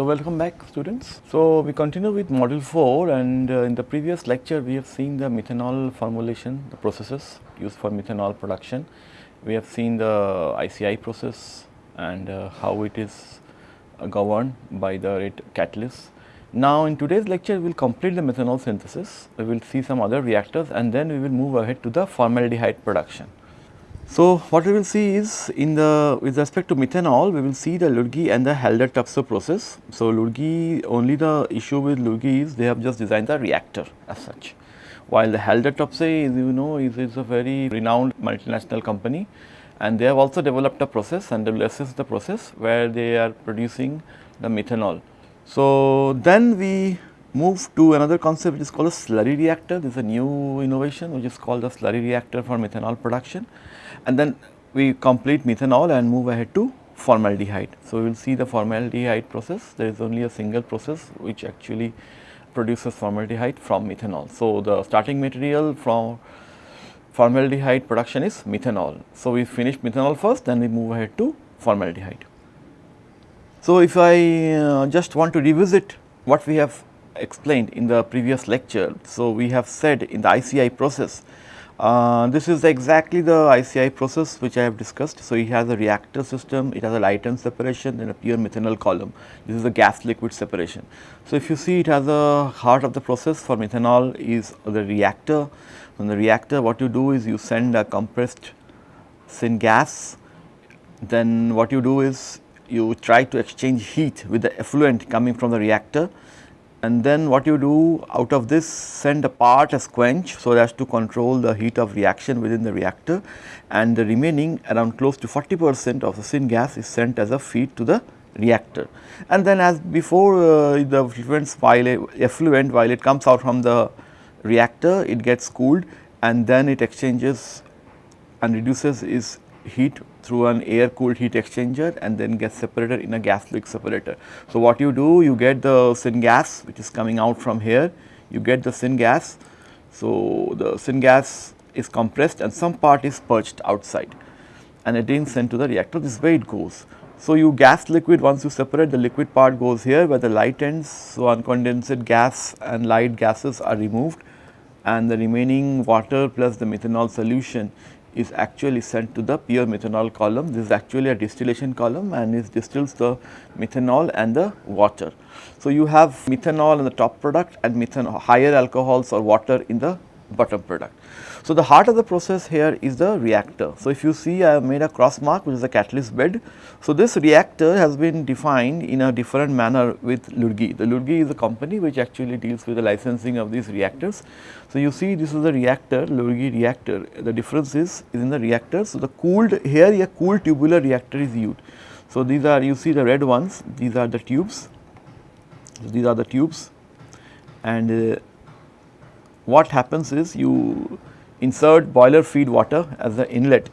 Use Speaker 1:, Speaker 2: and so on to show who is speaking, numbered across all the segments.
Speaker 1: So, welcome back students. So, we continue with module 4 and uh, in the previous lecture we have seen the methanol formulation, the processes used for methanol production. We have seen the ICI process and uh, how it is uh, governed by the rate catalyst. Now, in today's lecture we will complete the methanol synthesis, we will see some other reactors and then we will move ahead to the formaldehyde production. So, what we will see is in the with respect to methanol we will see the Lurgi and the Haldor-Topsoe process. So, Lurgi only the issue with Lurgi is they have just designed the reactor as such while the Haldor-Topsoe is you know is, is a very renowned multinational company and they have also developed a process and they will assess the process where they are producing the methanol. So, then we move to another concept which is called a slurry reactor. This is a new innovation which is called the slurry reactor for methanol production and then we complete methanol and move ahead to formaldehyde. So, we will see the formaldehyde process there is only a single process which actually produces formaldehyde from methanol. So, the starting material from formaldehyde production is methanol. So, we finish methanol first then we move ahead to formaldehyde. So, if I uh, just want to revisit what we have explained in the previous lecture. So, we have said in the ICI process uh, this is exactly the ICI process which I have discussed. So, it has a reactor system, it has a light end separation and a pure methanol column. This is a gas liquid separation. So, if you see it has a heart of the process for methanol is the reactor. From the reactor what you do is you send a compressed syngas, then what you do is you try to exchange heat with the effluent coming from the reactor and then what you do out of this send a part as quench so as to control the heat of reaction within the reactor and the remaining around close to 40 percent of the syngas is sent as a feed to the reactor. And then as before uh, the while, effluent while it comes out from the reactor it gets cooled and then it exchanges and reduces its heat through an air cooled heat exchanger and then gets separated in a gas liquid separator. So, what you do you get the syngas which is coming out from here you get the syngas. So, the syngas is compressed and some part is purged outside and again sent to the reactor this way it goes. So, you gas liquid once you separate the liquid part goes here where the light ends. So, uncondensed gas and light gases are removed and the remaining water plus the methanol solution is actually sent to the pure methanol column. This is actually a distillation column and it distills the methanol and the water. So, you have methanol in the top product and methanol higher alcohols or water in the bottom product. So, the heart of the process here is the reactor. So, if you see I have made a cross mark which is a catalyst bed. So, this reactor has been defined in a different manner with Lurgi. The Lurgi is a company which actually deals with the licensing of these reactors. So, you see this is the reactor Lurgi reactor the difference is, is in the reactor. So, the cooled here a cooled tubular reactor is used. So, these are you see the red ones these are the tubes, so, these are the tubes and uh, what happens is you insert boiler feed water as the inlet.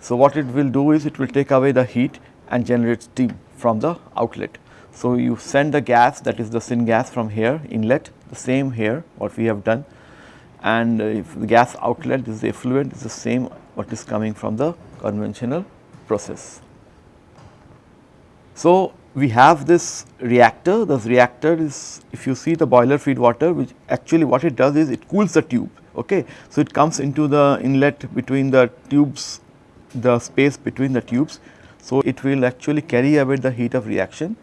Speaker 1: So, what it will do is it will take away the heat and generate steam from the outlet. So, you send the gas that is the syngas from here inlet the same here what we have done and if the gas outlet is the effluent is the same what is coming from the conventional process. So, we have this reactor, this reactor is if you see the boiler feed water which actually what it does is it cools the tube okay. So, it comes into the inlet between the tubes, the space between the tubes. So, it will actually carry away the heat of reaction.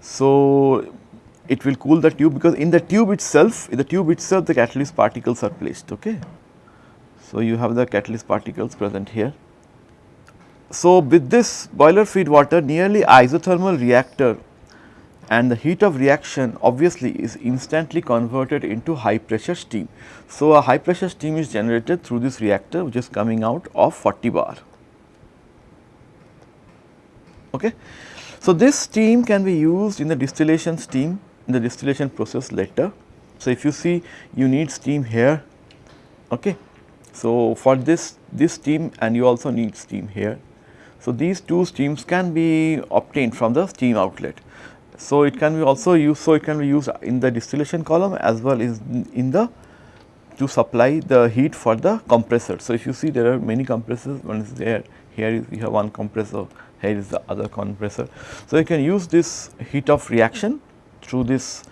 Speaker 1: So, it will cool the tube because in the tube itself, in the tube itself the catalyst particles are placed okay. So, you have the catalyst particles present here. So, with this boiler feed water nearly isothermal reactor and the heat of reaction obviously is instantly converted into high pressure steam. So, a high pressure steam is generated through this reactor which is coming out of 40 bar. Okay. So, this steam can be used in the distillation steam in the distillation process later. So, if you see you need steam here okay. So, for this this steam and you also need steam here so, these two streams can be obtained from the steam outlet. So, it can be also used, so it can be used in the distillation column as well as in the to supply the heat for the compressor. So, if you see there are many compressors one is there here is you have one compressor, here is the other compressor. So, you can use this heat of reaction through this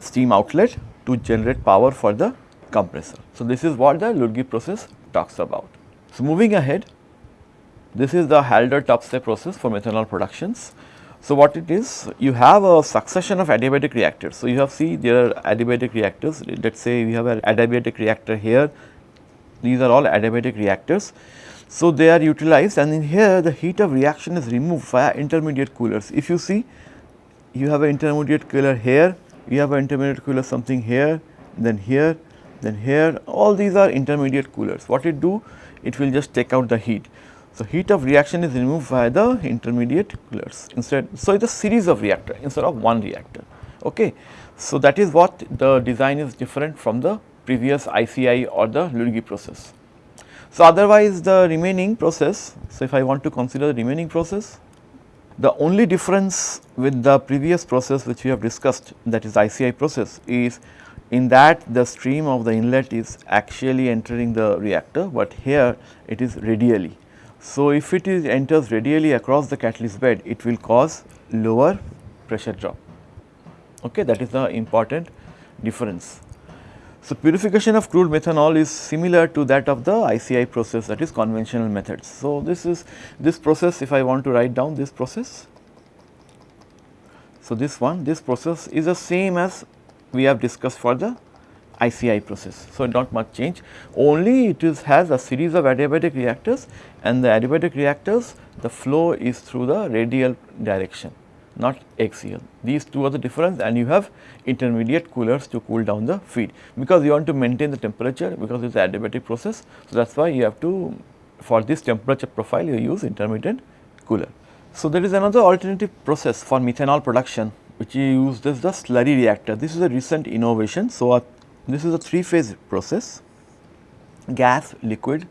Speaker 1: steam outlet to generate power for the compressor. So, this is what the Lurgi process talks about. So, moving ahead, this is the Haldor-Topsoe process for methanol productions. So, what it is? You have a succession of adiabatic reactors. So, you have see there are adiabatic reactors. Let us say we have an adiabatic reactor here. These are all adiabatic reactors. So, they are utilized and in here the heat of reaction is removed via intermediate coolers. If you see you have an intermediate cooler here, you have an intermediate cooler something here, then here, then here all these are intermediate coolers. What it do? It will just take out the heat. So, heat of reaction is removed via the intermediate coolers instead. So, it is a series of reactor instead of one reactor. Okay. So, that is what the design is different from the previous ICI or the Lurgi process. So, otherwise the remaining process, so if I want to consider the remaining process, the only difference with the previous process which we have discussed that is ICI process is in that the stream of the inlet is actually entering the reactor, but here it is radially. So, if it is enters radially across the catalyst bed, it will cause lower pressure drop. Okay, that is the important difference. So, purification of crude methanol is similar to that of the ICI process that is conventional methods. So, this is this process if I want to write down this process. So, this one this process is the same as we have discussed for the ICI process. So, not much change only it is has a series of adiabatic reactors and the adiabatic reactors the flow is through the radial direction not axial. These two are the difference and you have intermediate coolers to cool down the feed because you want to maintain the temperature because it is adiabatic process. So, that is why you have to for this temperature profile you use intermittent cooler. So, there is another alternative process for methanol production which you use this the slurry reactor. This is a recent innovation. So, uh, this is a three phase process. Gas liquid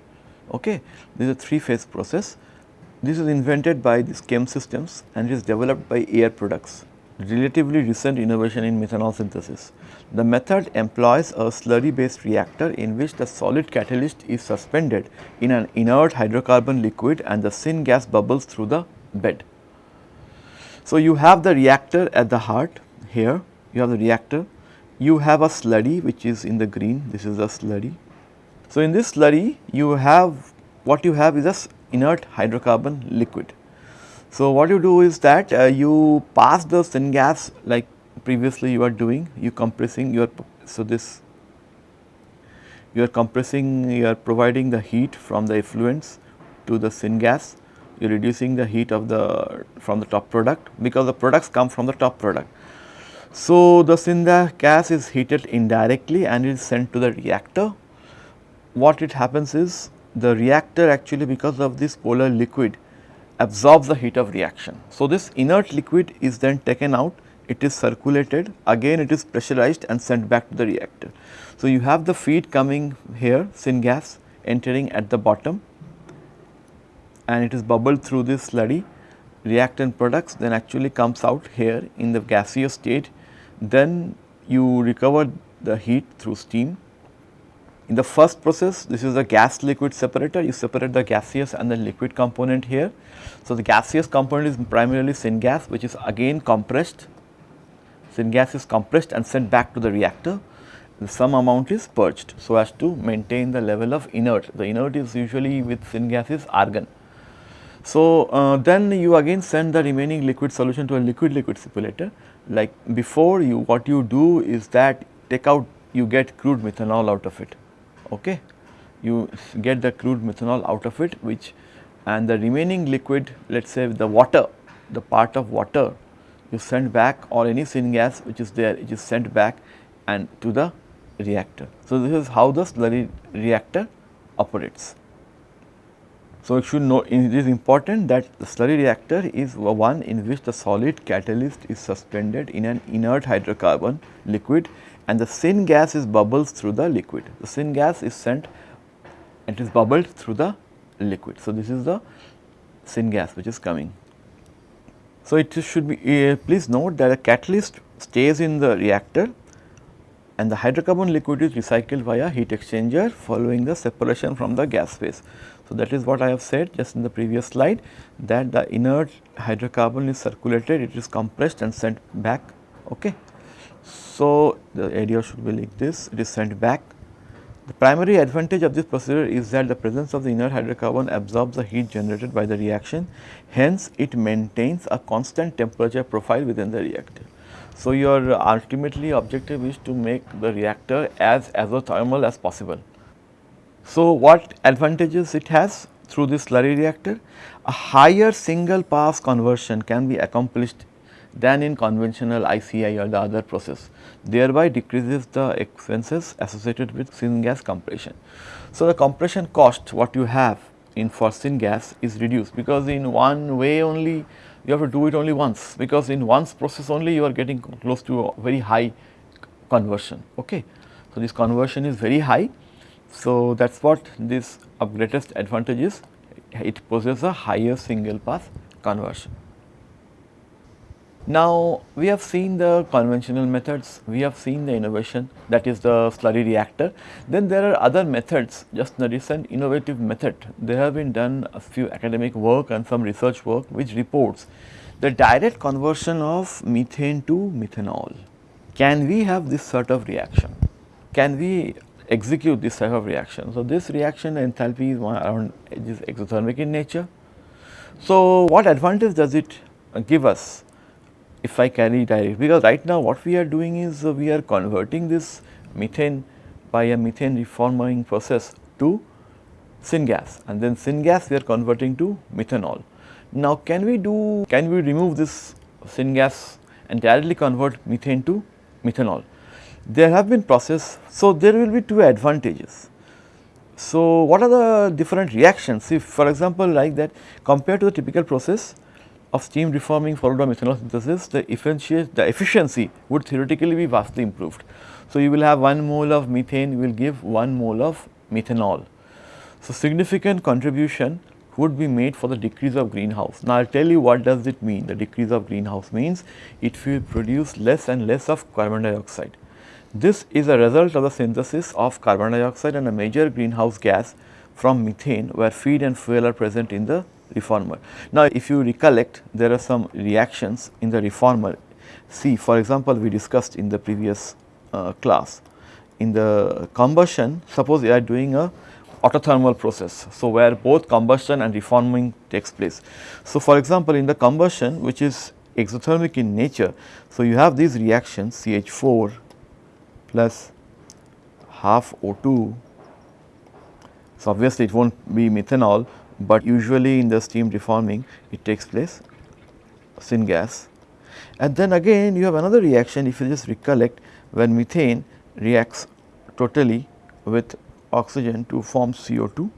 Speaker 1: okay. This is a three phase process. This is invented by these chem systems and is developed by air products. Relatively recent innovation in methanol synthesis. The method employs a slurry based reactor in which the solid catalyst is suspended in an inert hydrocarbon liquid and the syn gas bubbles through the bed. So, you have the reactor at the heart here, you have the reactor you have a slurry which is in the green, this is a slurry. So, in this slurry you have what you have is a inert hydrocarbon liquid. So, what you do is that uh, you pass the syngas like previously you are doing, you compressing your, so this you are compressing, you are providing the heat from the effluents to the syngas, you are reducing the heat of the from the top product because the products come from the top product. So, the syngas gas is heated indirectly and is sent to the reactor. What it happens is the reactor actually because of this polar liquid absorbs the heat of reaction. So, this inert liquid is then taken out, it is circulated, again it is pressurized and sent back to the reactor. So, you have the feed coming here syngas entering at the bottom and it is bubbled through this slurry reactant products then actually comes out here in the gaseous state then you recover the heat through steam. In the first process, this is a gas liquid separator, you separate the gaseous and the liquid component here. So, the gaseous component is primarily syngas which is again compressed, syngas is compressed and sent back to the reactor. Some amount is purged so as to maintain the level of inert. The inert is usually with syngas is argon. So, uh, then you again send the remaining liquid solution to a liquid liquid separator like before you what you do is that take out you get crude methanol out of it okay you get the crude methanol out of it which and the remaining liquid let us say the water the part of water you send back or any syngas which is there it is sent back and to the reactor. So, this is how the slurry reactor operates. So, you should know it is important that the slurry reactor is one in which the solid catalyst is suspended in an inert hydrocarbon liquid and the syngas is bubbles through the liquid. The syngas is sent and it is bubbled through the liquid. So, this is the syngas which is coming. So, it should be uh, please note that the catalyst stays in the reactor and the hydrocarbon liquid is recycled via heat exchanger following the separation from the gas phase. So, that is what I have said just in the previous slide that the inert hydrocarbon is circulated, it is compressed and sent back. Okay. So, the area should be like this, it is sent back. The primary advantage of this procedure is that the presence of the inert hydrocarbon absorbs the heat generated by the reaction, hence it maintains a constant temperature profile within the reactor. So, your ultimately objective is to make the reactor as isothermal as possible. So, what advantages it has through this slurry reactor? A higher single pass conversion can be accomplished than in conventional ICI or the other process, thereby decreases the expenses associated with syngas compression. So, the compression cost what you have in for syngas is reduced because in one way only you have to do it only once because in once process only you are getting close to a very high conversion. Okay. So, this conversion is very high. So, that is what this greatest advantage is it possesses a higher single pass conversion. Now, we have seen the conventional methods, we have seen the innovation that is the slurry reactor. Then there are other methods just the recent innovative method. There have been done a few academic work and some research work which reports the direct conversion of methane to methanol. Can we have this sort of reaction? Can we execute this type of reaction? So, this reaction enthalpy is one around is exothermic in nature. So, what advantage does it give us? if I carry direct because right now what we are doing is uh, we are converting this methane by a methane reforming process to syngas and then syngas we are converting to methanol. Now can we do, can we remove this syngas and directly convert methane to methanol? There have been process, so there will be two advantages. So what are the different reactions if for example like that compared to the typical process of steam reforming followed by methanol synthesis, the, efficiency, the efficiency would theoretically be vastly improved. So, you will have 1 mole of methane will give 1 mole of methanol. So, significant contribution would be made for the decrease of greenhouse. Now, I will tell you what does it mean the decrease of greenhouse means it will produce less and less of carbon dioxide. This is a result of the synthesis of carbon dioxide and a major greenhouse gas from methane where feed and fuel are present in the reformer. Now, if you recollect there are some reactions in the reformer. See for example, we discussed in the previous uh, class in the combustion suppose you are doing a autothermal process. So, where both combustion and reforming takes place. So, for example, in the combustion which is exothermic in nature. So, you have these reactions CH4 plus half O2. So, obviously, it will not be methanol, but usually in the steam reforming it takes place syngas. And then again you have another reaction if you just recollect when methane reacts totally with oxygen to form CO2.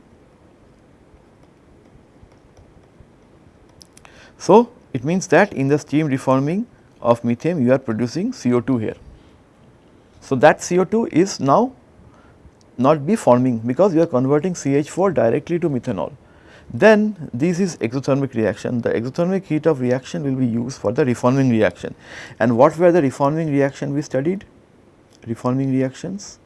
Speaker 1: So, it means that in the steam reforming of methane you are producing CO2 here. So, that CO2 is now not be forming because you are converting CH4 directly to methanol. Then this is exothermic reaction. The exothermic heat of reaction will be used for the reforming reaction. And what were the reforming reaction we studied? Reforming reactions.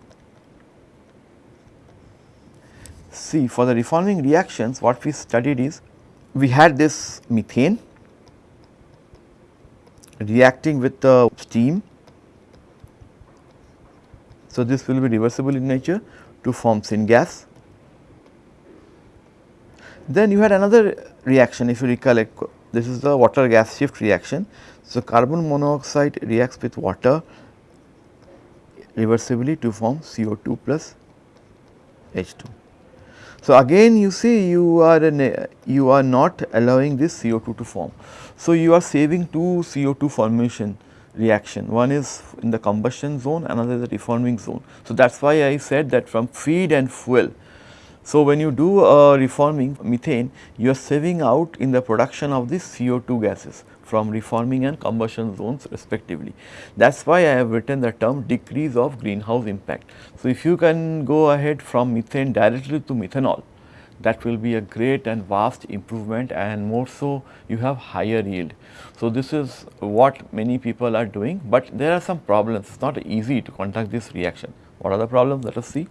Speaker 1: See for the reforming reactions what we studied is we had this methane reacting with the steam. So, this will be reversible in nature to form syngas then you had another reaction if you recollect this is the water gas shift reaction. So, carbon monoxide reacts with water reversibly to form CO2 plus H2. So, again you see you are a, you are not allowing this CO2 to form. So, you are saving two CO2 formation reaction one is in the combustion zone another is the reforming zone. So, that is why I said that from feed and fuel so, when you do a reforming methane, you are saving out in the production of the CO2 gases from reforming and combustion zones respectively. That is why I have written the term decrease of greenhouse impact. So, if you can go ahead from methane directly to methanol, that will be a great and vast improvement and more so you have higher yield. So, this is what many people are doing, but there are some problems, it is not easy to conduct this reaction. What are the problems? Let us see.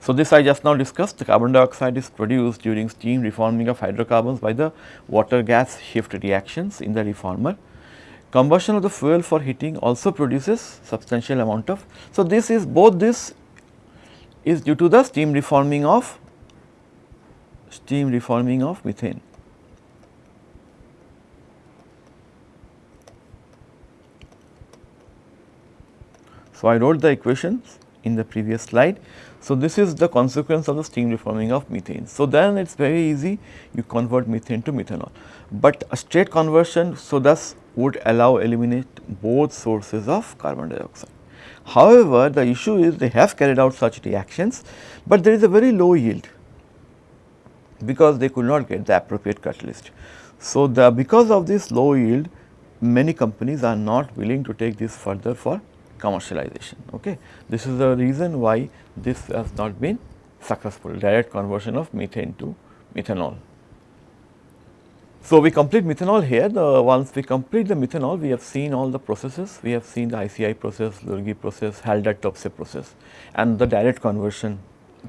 Speaker 1: So, this I just now discussed the carbon dioxide is produced during steam reforming of hydrocarbons by the water gas shift reactions in the reformer. Combustion of the fuel for heating also produces substantial amount of. So, this is both this is due to the steam reforming of steam reforming of methane. So, I wrote the equations in the previous slide. So, this is the consequence of the steam reforming of methane. So, then it is very easy you convert methane to methanol, but a straight conversion so thus would allow eliminate both sources of carbon dioxide. However, the issue is they have carried out such reactions, but there is a very low yield because they could not get the appropriate catalyst. So, the because of this low yield many companies are not willing to take this further for commercialization. Okay. This is the reason why this has not been successful direct conversion of methane to methanol. So, we complete methanol here the once we complete the methanol we have seen all the processes we have seen the ICI process, Lurgi process, Haldor-Topsøe process and the direct conversion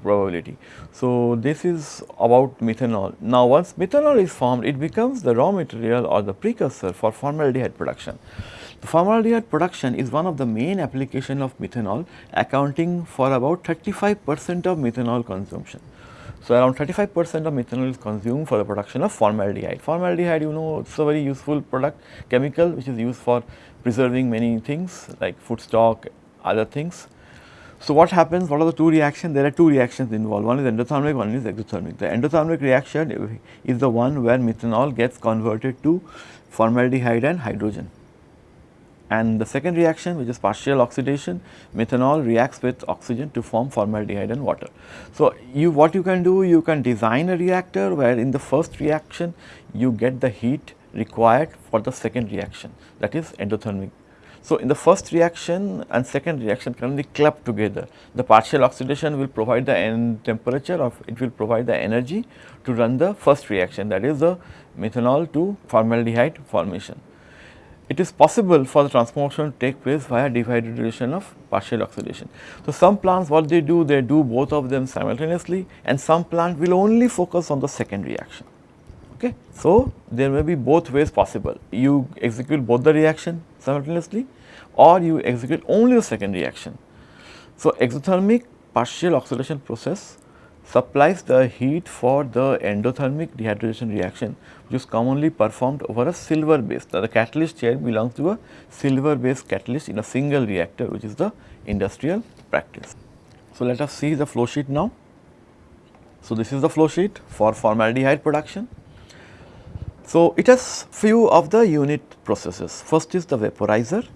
Speaker 1: probability. So, this is about methanol. Now, once methanol is formed, it becomes the raw material or the precursor for formaldehyde production. The formaldehyde production is one of the main application of methanol accounting for about 35 percent of methanol consumption. So, around 35 percent of methanol is consumed for the production of formaldehyde. Formaldehyde you know it is a very useful product chemical which is used for preserving many things like food stock other things. So, what happens what are the two reactions there are two reactions involved one is endothermic one is exothermic. The endothermic reaction is the one where methanol gets converted to formaldehyde and hydrogen and the second reaction which is partial oxidation methanol reacts with oxygen to form formaldehyde and water. So, you what you can do you can design a reactor where in the first reaction you get the heat required for the second reaction that is endothermic. So, in the first reaction and second reaction can be clubbed together. The partial oxidation will provide the end temperature of it will provide the energy to run the first reaction that is the methanol to formaldehyde formation it is possible for the transformation to take place via dehydrogenation of partial oxidation. So, some plants what they do they do both of them simultaneously and some plant will only focus on the second reaction. Okay. So, there may be both ways possible you execute both the reaction simultaneously or you execute only the second reaction. So, exothermic partial oxidation process supplies the heat for the endothermic dehydrogenation reaction which is commonly performed over a silver base. The, the catalyst here belongs to a silver based catalyst in a single reactor which is the industrial practice. So, let us see the flow sheet now. So, this is the flow sheet for formaldehyde production. So, it has few of the unit processes. First is the vaporizer,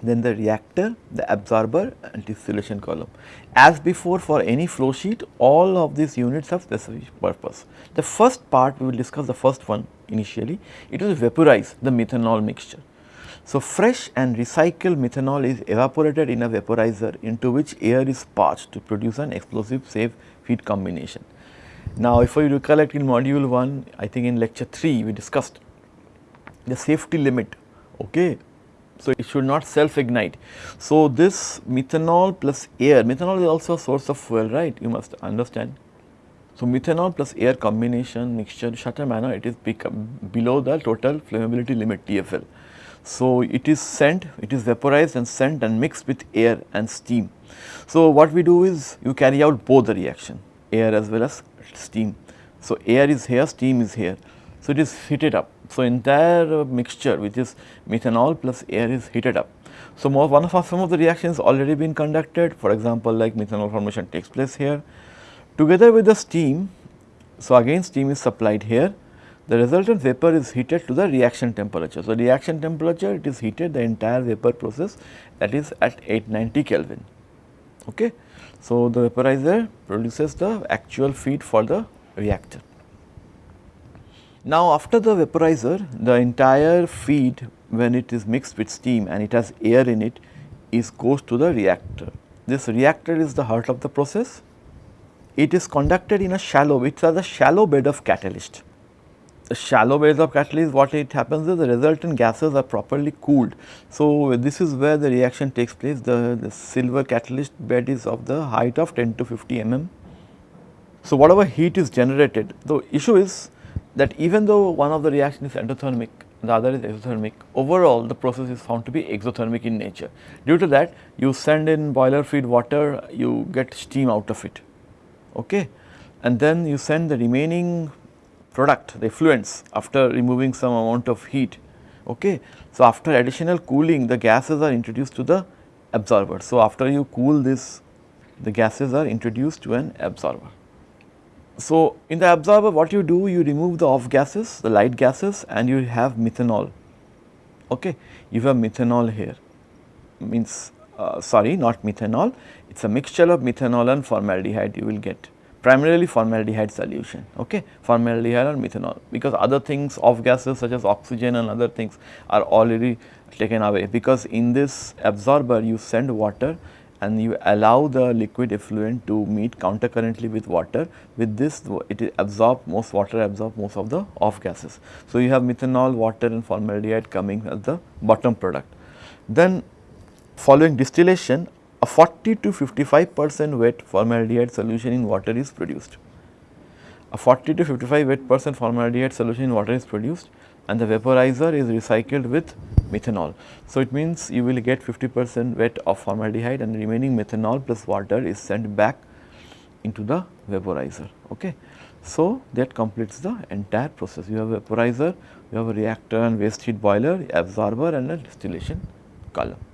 Speaker 1: then the reactor, the absorber and distillation column. As before for any flow sheet, all of these units have specific purpose. The first part we will discuss the first one initially, it will vaporize the methanol mixture. So, fresh and recycled methanol is evaporated in a vaporizer into which air is passed to produce an explosive safe feed combination. Now, if you recollect in module 1, I think in lecture 3 we discussed the safety limit okay, so, it should not self ignite. So, this methanol plus air, methanol is also a source of fuel right you must understand. So, methanol plus air combination mixture a manner it is below the total flammability limit TFL. So, it is sent, it is vaporized and sent and mixed with air and steam. So, what we do is you carry out both the reaction air as well as steam. So, air is here, steam is here. So, it is heated up so, entire mixture which is methanol plus air is heated up. So, more one of our, some of the reactions already been conducted for example, like methanol formation takes place here together with the steam. So, again steam is supplied here the resultant vapor is heated to the reaction temperature. So, reaction temperature it is heated the entire vapor process that is at 890 Kelvin. Okay. So, the vaporizer produces the actual feed for the reactor. Now, after the vaporizer, the entire feed when it is mixed with steam and it has air in it is goes to the reactor. This reactor is the heart of the process. It is conducted in a shallow, it has a shallow bed of catalyst. The shallow beds of catalyst what it happens is the resultant gases are properly cooled. So, this is where the reaction takes place the, the silver catalyst bed is of the height of 10 to 50 mm. So, whatever heat is generated the issue is that even though one of the reaction is endothermic the other is exothermic overall the process is found to be exothermic in nature. Due to that you send in boiler feed water you get steam out of it okay and then you send the remaining product the effluents after removing some amount of heat okay. So, after additional cooling the gases are introduced to the absorber. So, after you cool this the gases are introduced to an absorber. So, in the absorber what you do you remove the off gases the light gases and you have methanol okay you have methanol here means uh, sorry not methanol it is a mixture of methanol and formaldehyde you will get primarily formaldehyde solution okay formaldehyde or methanol because other things off gases such as oxygen and other things are already taken away because in this absorber you send water and you allow the liquid effluent to meet countercurrently with water. With this it absorb most water absorb most of the off gases. So, you have methanol, water and formaldehyde coming as the bottom product. Then following distillation a 40 to 55 percent wet formaldehyde solution in water is produced. A 40 to 55 wet percent formaldehyde solution in water is produced and the vaporizer is recycled with methanol. So, it means you will get 50 percent wet of formaldehyde and remaining methanol plus water is sent back into the vaporizer. Okay. So, that completes the entire process. You have a vaporizer, you have a reactor and waste heat boiler, absorber and a distillation column.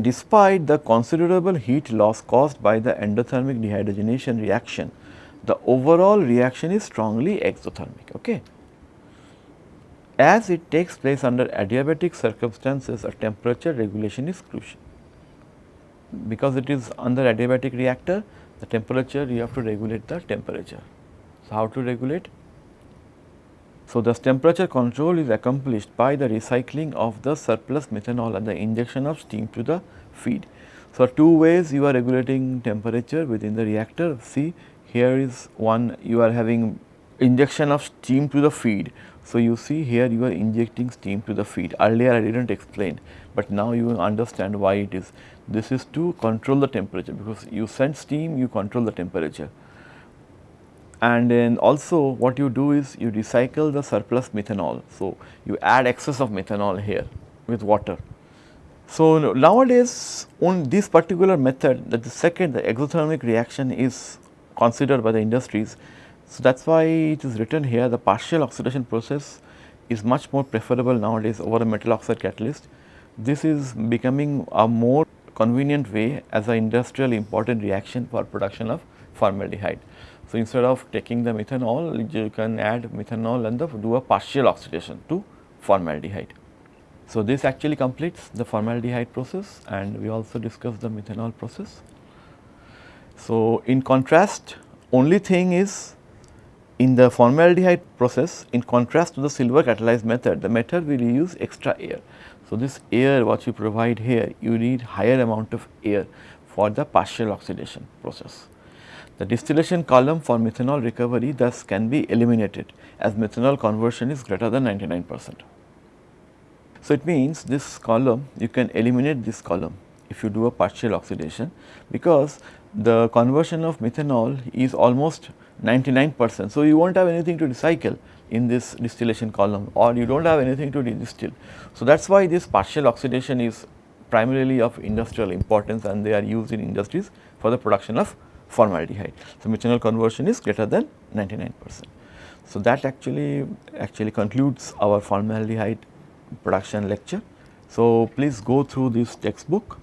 Speaker 1: Despite the considerable heat loss caused by the endothermic dehydrogenation reaction, the overall reaction is strongly exothermic. Okay. As it takes place under adiabatic circumstances, a temperature regulation is crucial. Because it is under adiabatic reactor, the temperature you have to regulate the temperature. So, how to regulate? So, the temperature control is accomplished by the recycling of the surplus methanol and the injection of steam to the feed. So, two ways you are regulating temperature within the reactor. See here is one you are having injection of steam to the feed. So, you see here you are injecting steam to the feed earlier I did not explain, but now you understand why it is. This is to control the temperature because you send steam you control the temperature and then also what you do is you recycle the surplus methanol. So, you add excess of methanol here with water. So, nowadays on this particular method that the second the exothermic reaction is considered by the industries so, that is why it is written here the partial oxidation process is much more preferable nowadays over a metal oxide catalyst. This is becoming a more convenient way as an industrial important reaction for production of formaldehyde. So, instead of taking the methanol you can add methanol and the, do a partial oxidation to formaldehyde. So, this actually completes the formaldehyde process and we also discussed the methanol process. So, in contrast only thing is in the formaldehyde process, in contrast to the silver catalyzed method, the method will use extra air. So, this air what you provide here, you need higher amount of air for the partial oxidation process. The distillation column for methanol recovery thus can be eliminated as methanol conversion is greater than 99 percent. So, it means this column you can eliminate this column if you do a partial oxidation because the conversion of methanol is almost 99 percent. So, you will not have anything to recycle in this distillation column or you do not have anything to distill. So, that is why this partial oxidation is primarily of industrial importance and they are used in industries for the production of formaldehyde. So, methanol conversion is greater than 99 percent. So, that actually actually concludes our formaldehyde production lecture. So, please go through this textbook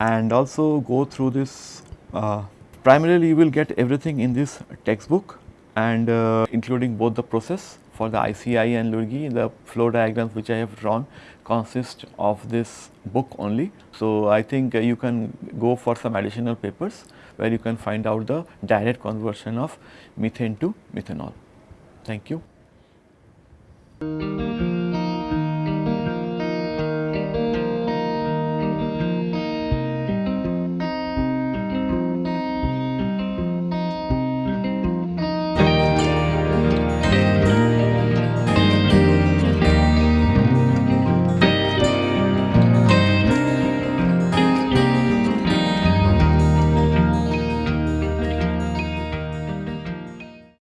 Speaker 1: and also go through this uh, primarily you will get everything in this textbook and uh, including both the process for the ICI and Lurgi, the flow diagrams which I have drawn consist of this book only. So, I think uh, you can go for some additional papers where you can find out the direct conversion of methane to methanol. Thank you.